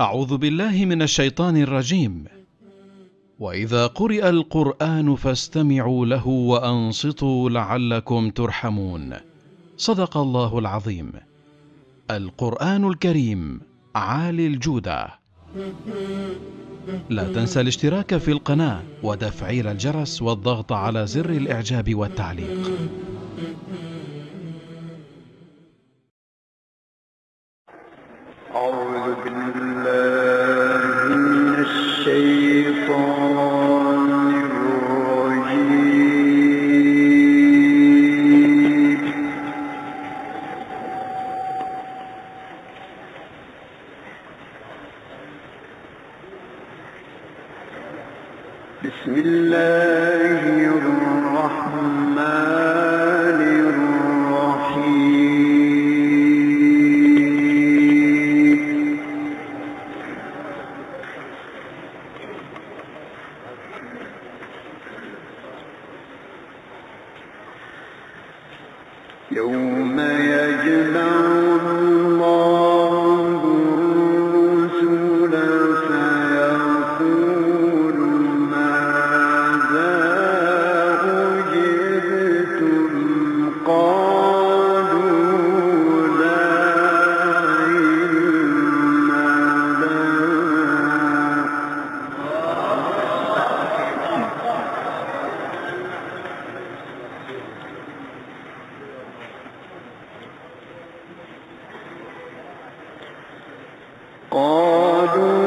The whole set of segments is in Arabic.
أعوذ بالله من الشيطان الرجيم. وإذا قرئ القرآن فاستمعوا له وأنصتوا لعلكم ترحمون. صدق الله العظيم. القرآن الكريم عالي الجودة. لا تنسى الاشتراك في القناة وتفعيل الجرس والضغط على زر الإعجاب والتعليق. who've been قالوا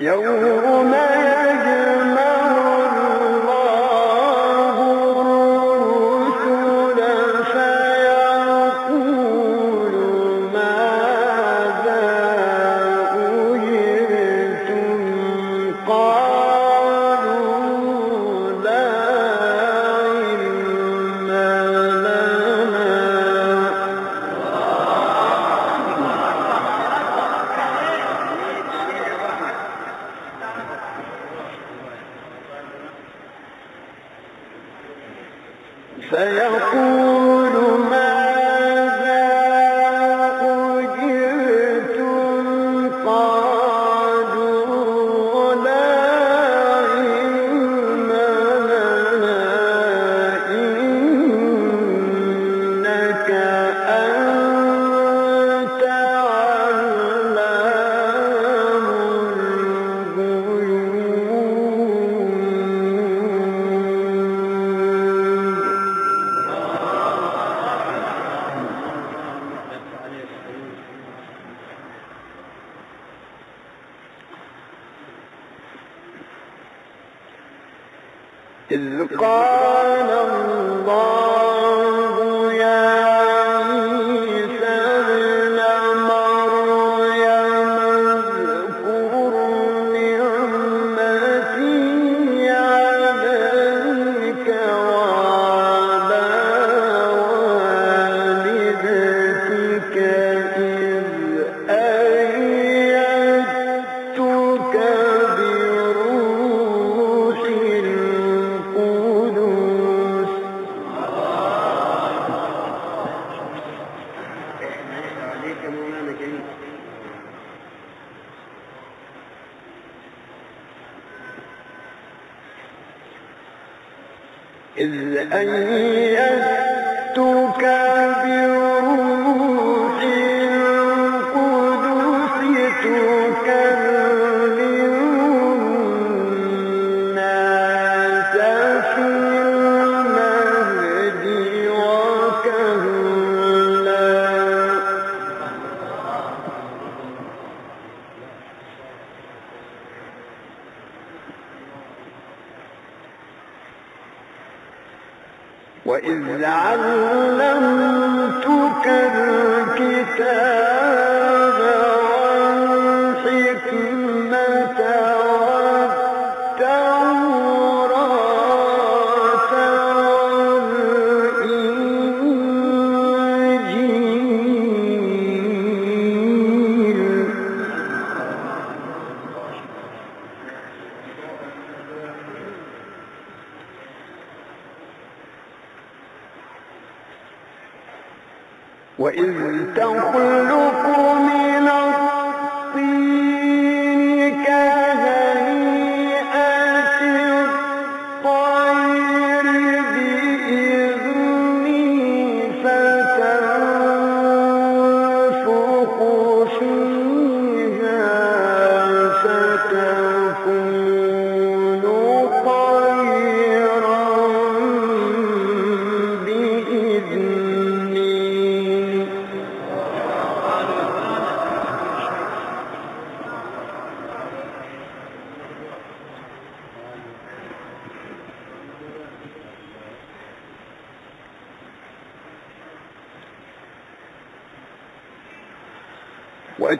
Yo. Yo.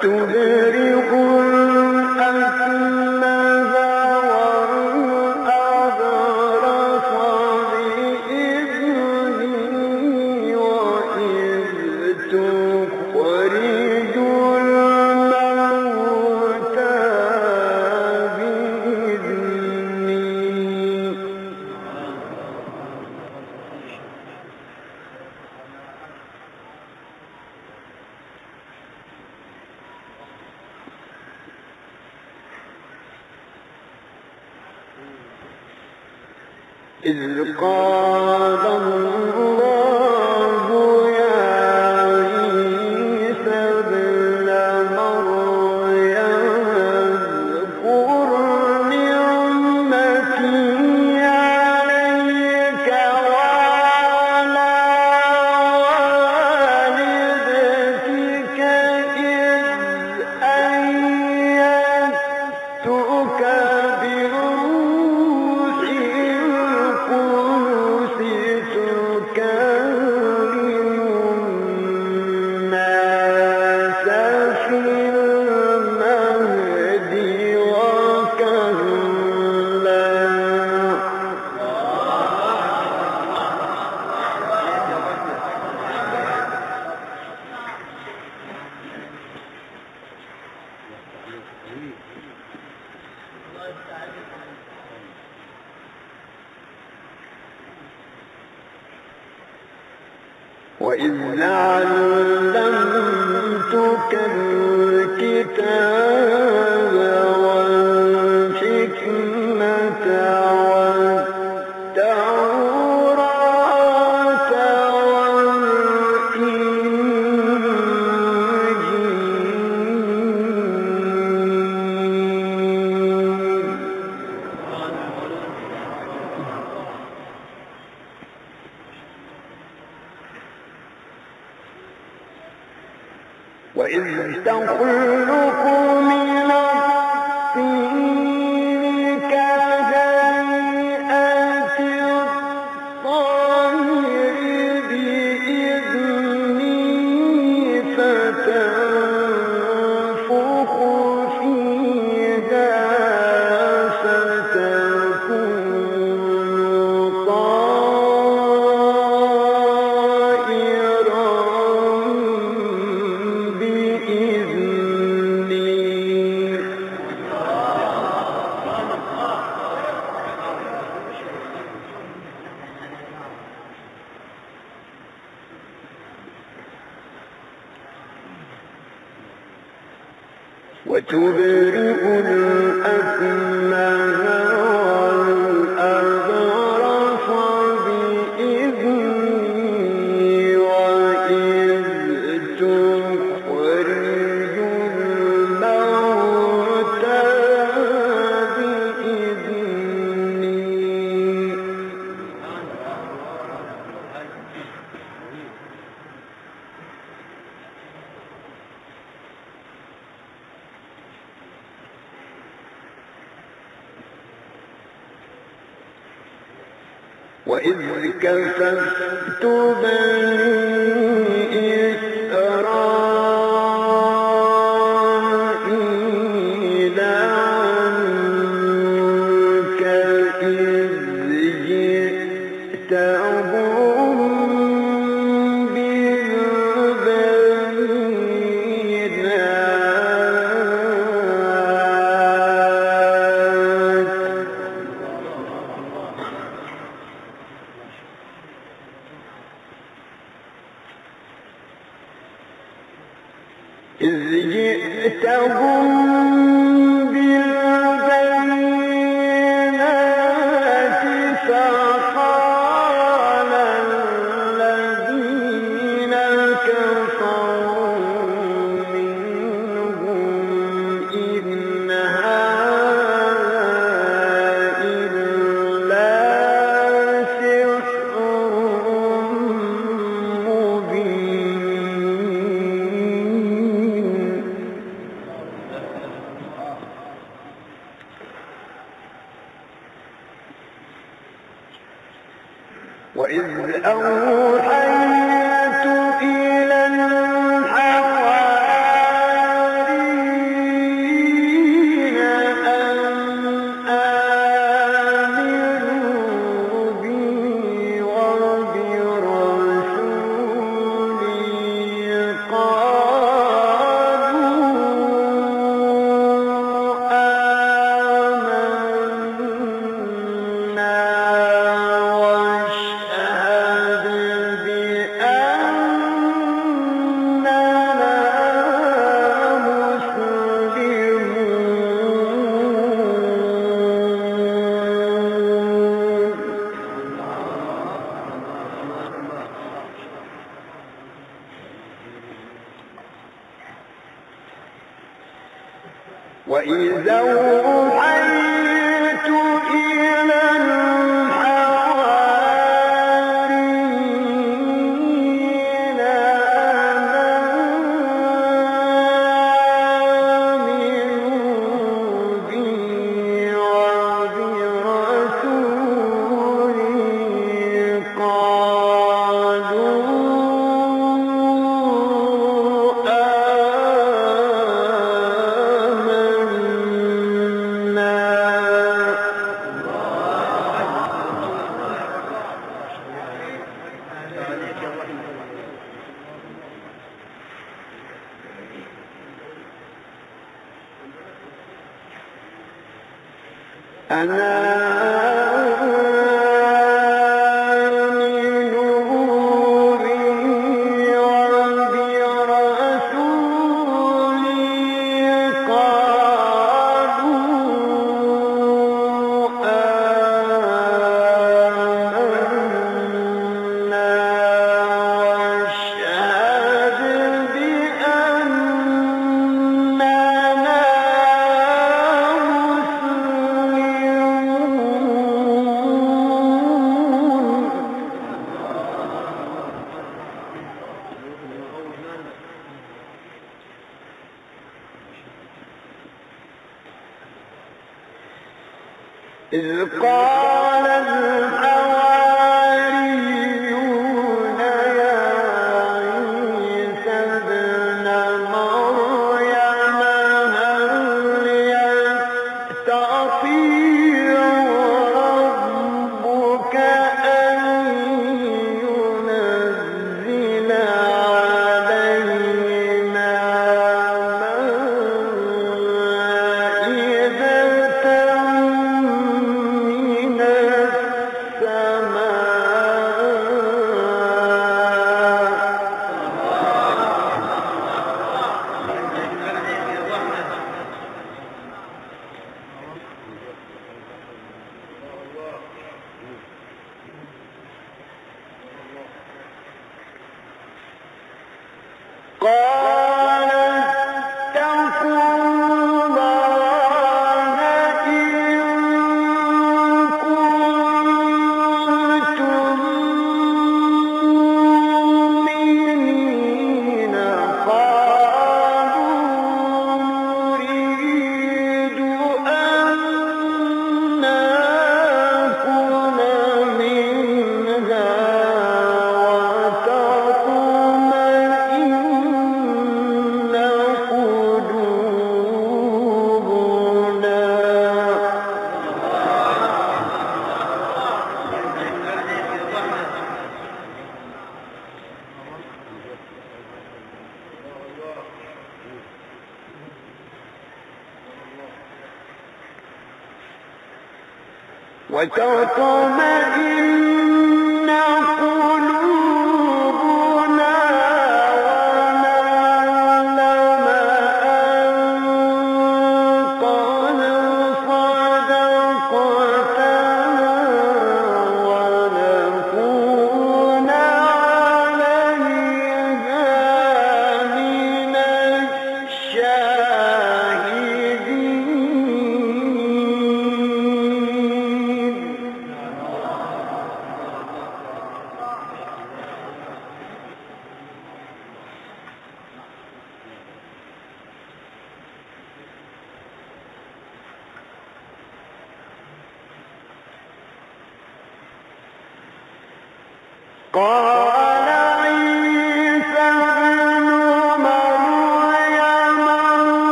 two تبرئ الأكمه وإذ أوحيت أنا وتطمئن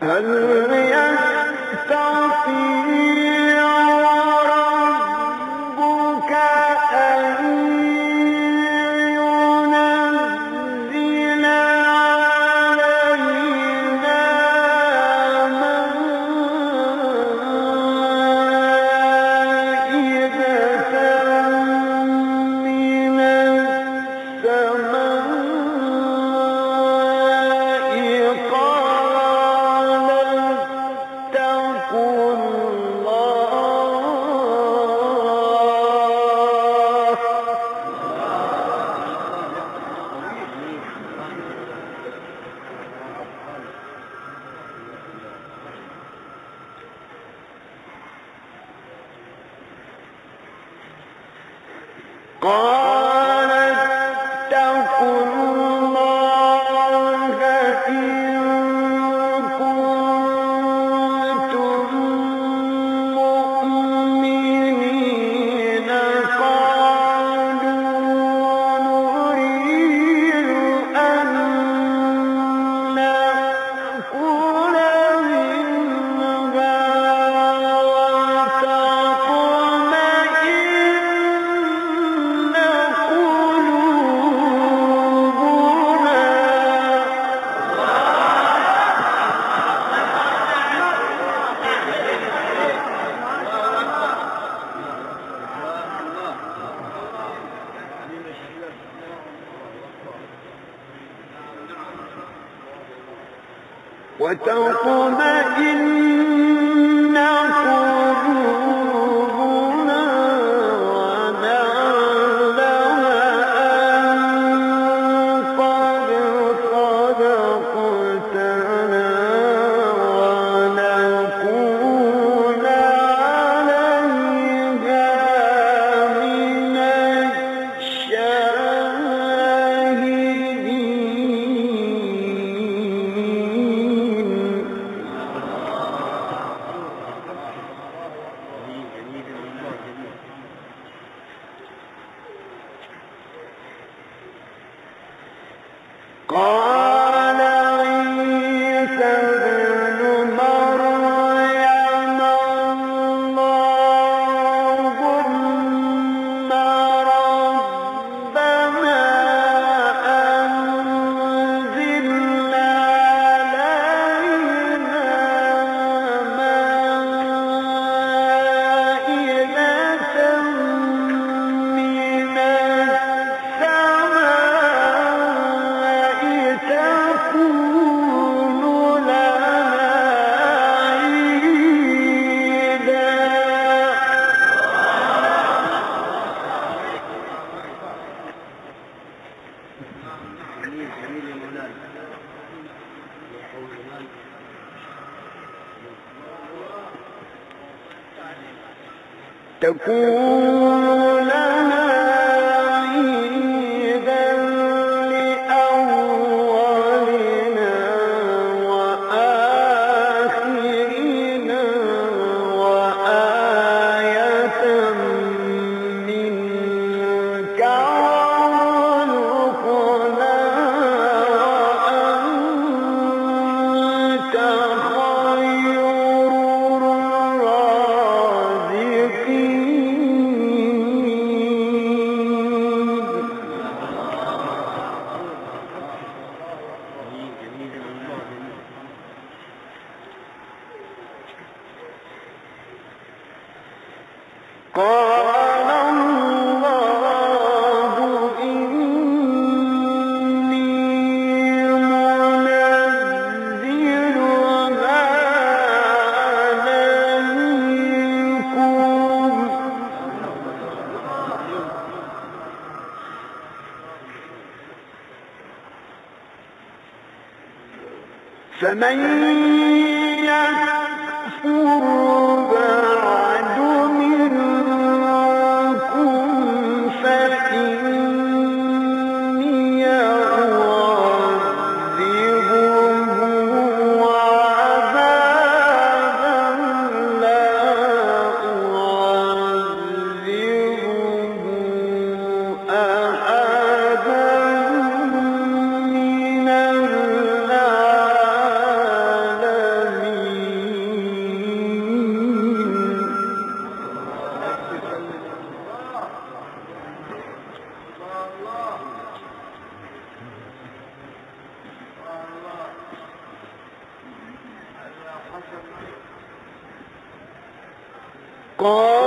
大。وتطمئن Música God.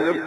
وإذ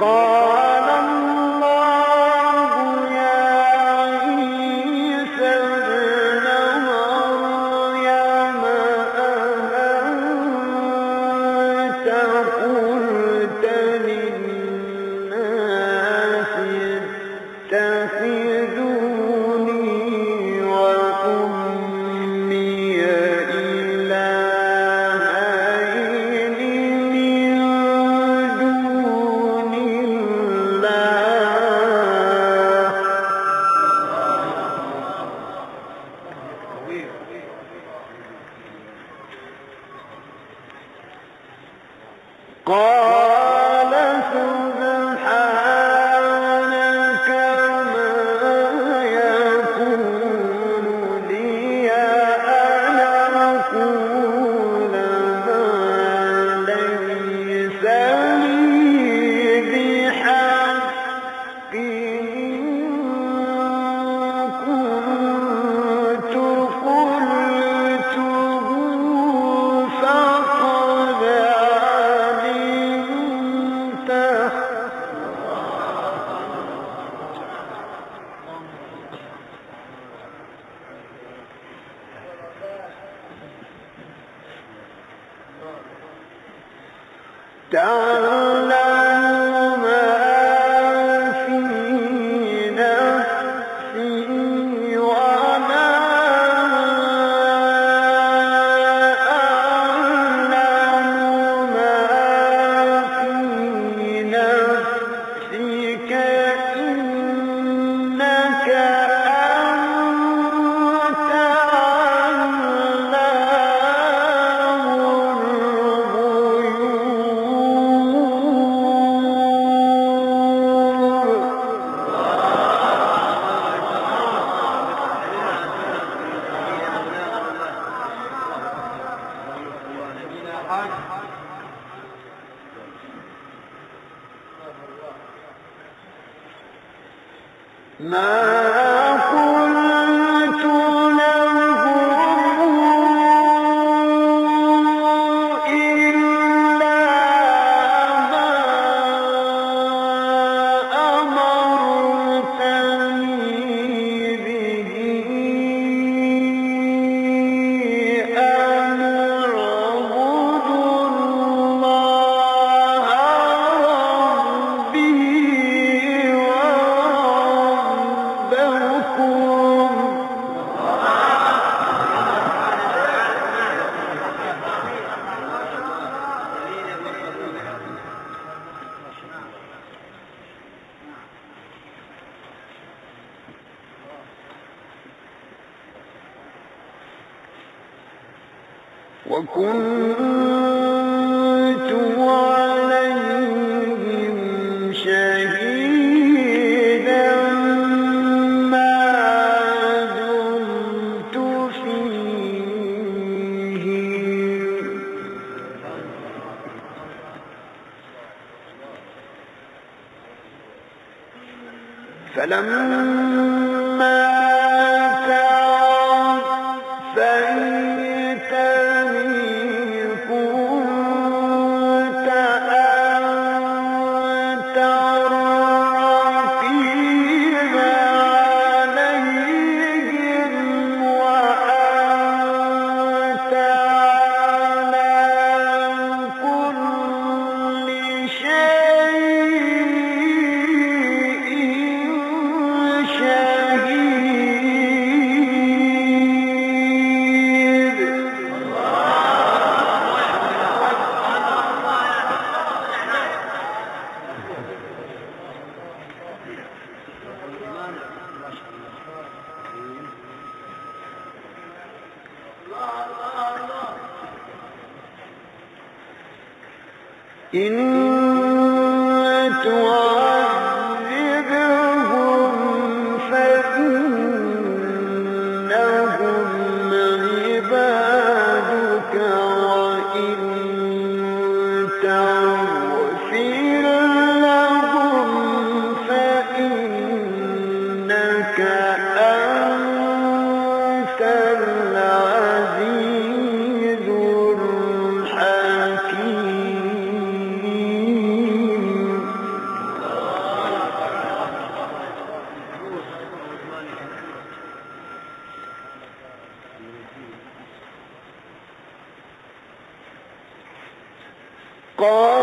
God.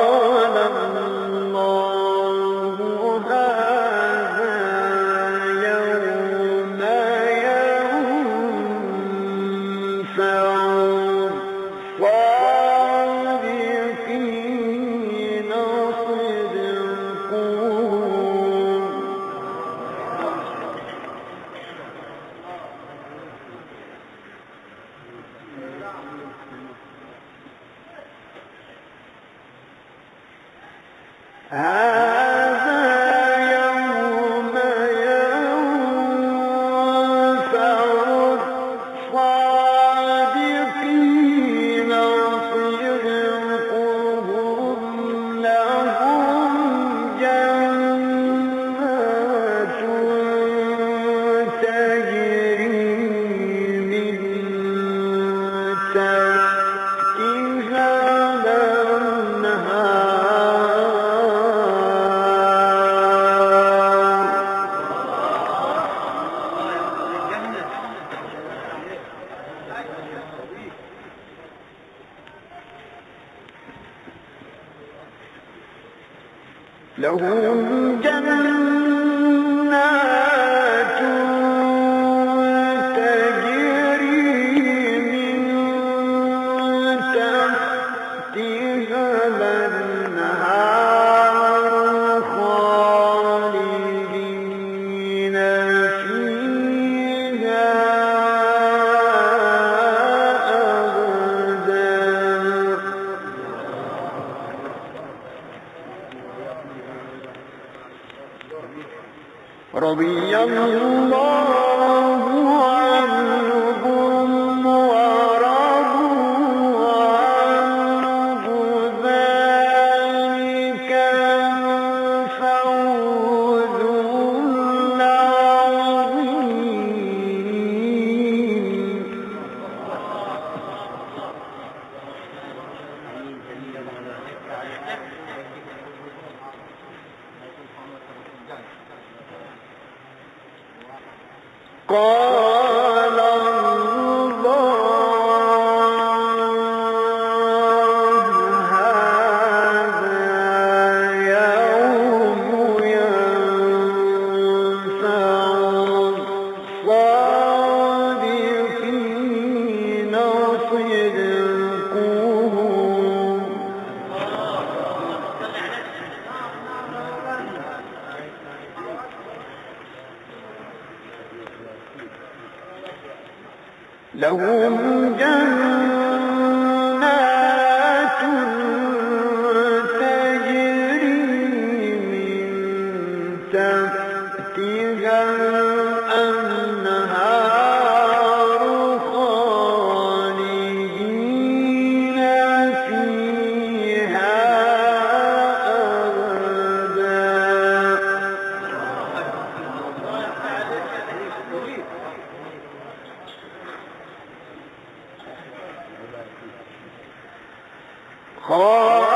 رضي الله Oh.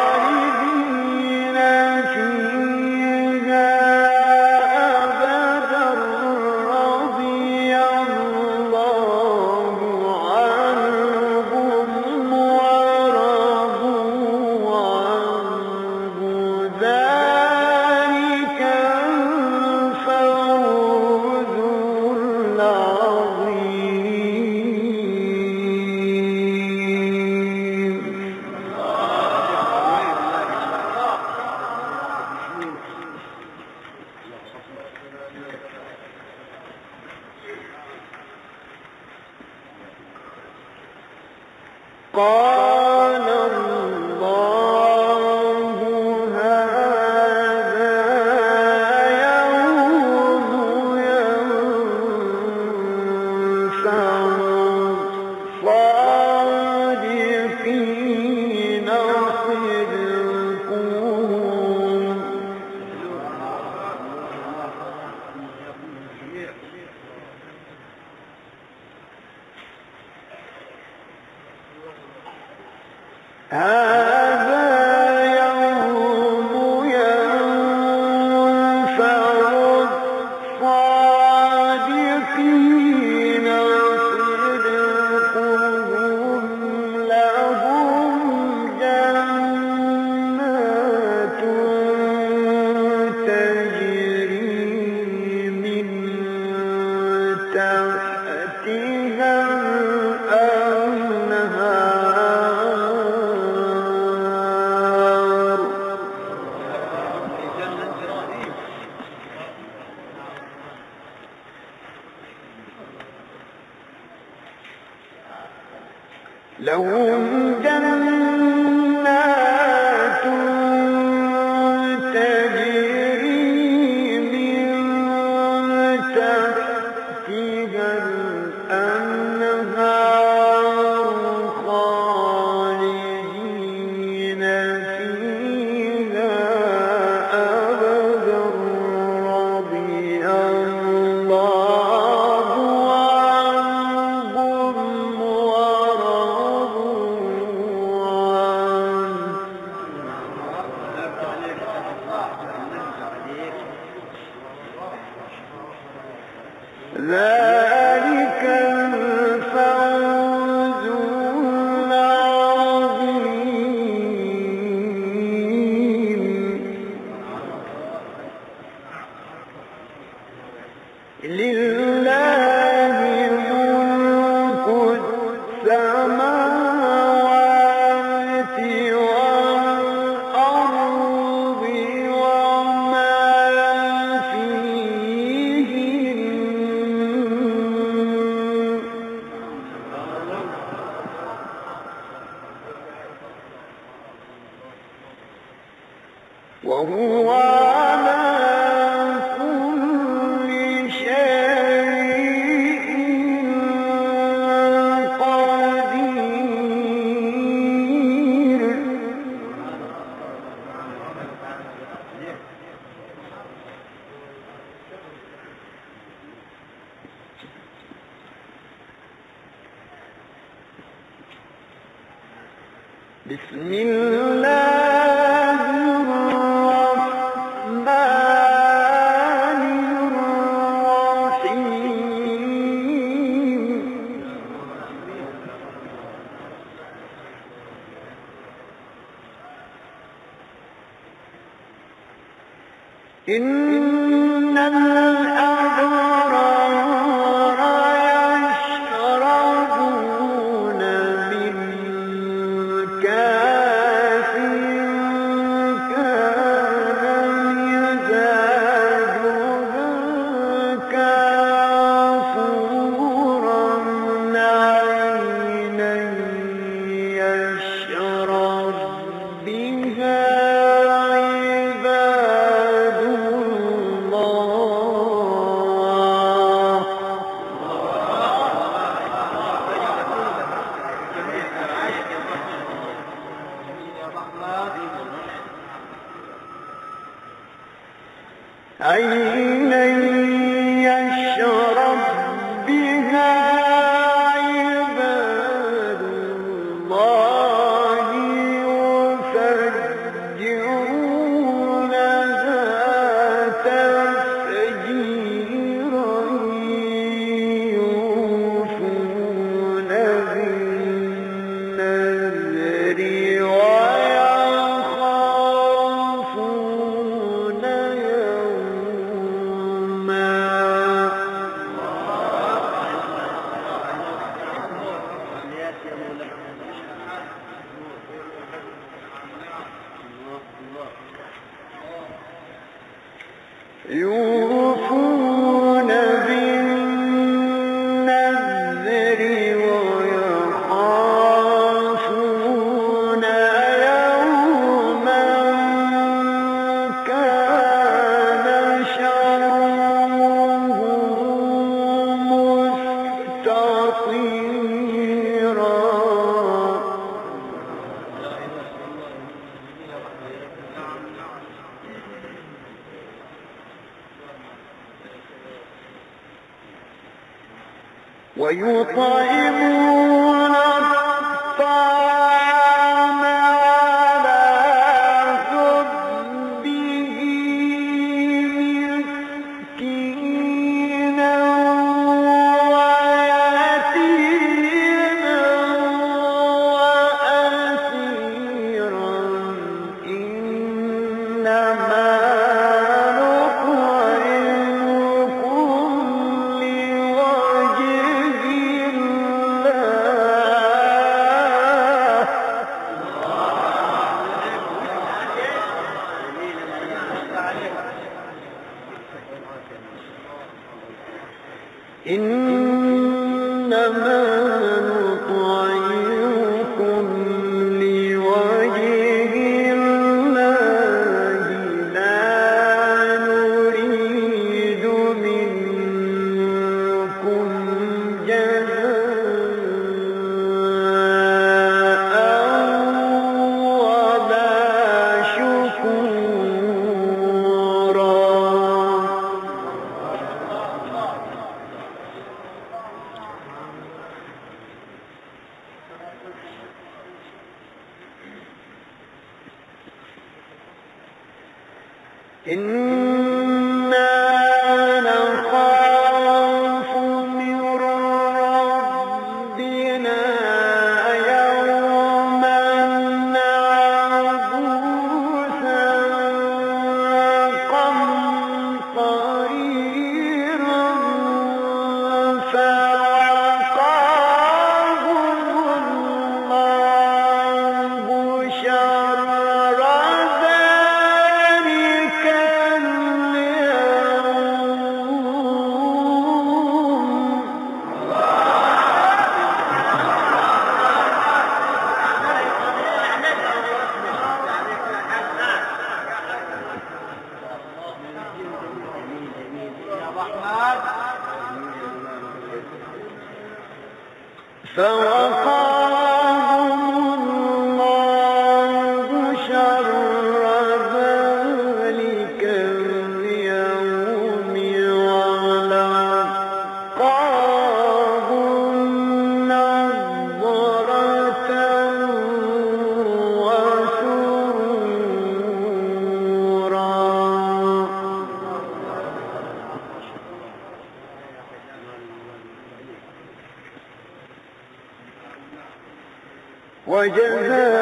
وجزاهم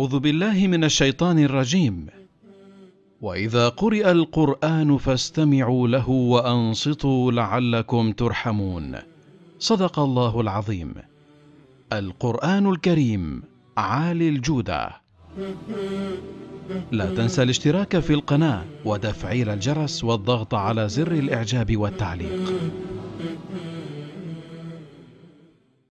أعوذ بالله من الشيطان الرجيم. وإذا قرئ القرآن فاستمعوا له وأنصتوا لعلكم ترحمون. صدق الله العظيم. القرآن الكريم عالي الجودة. لا تنسى الاشتراك في القناة وتفعيل الجرس والضغط على زر الإعجاب والتعليق.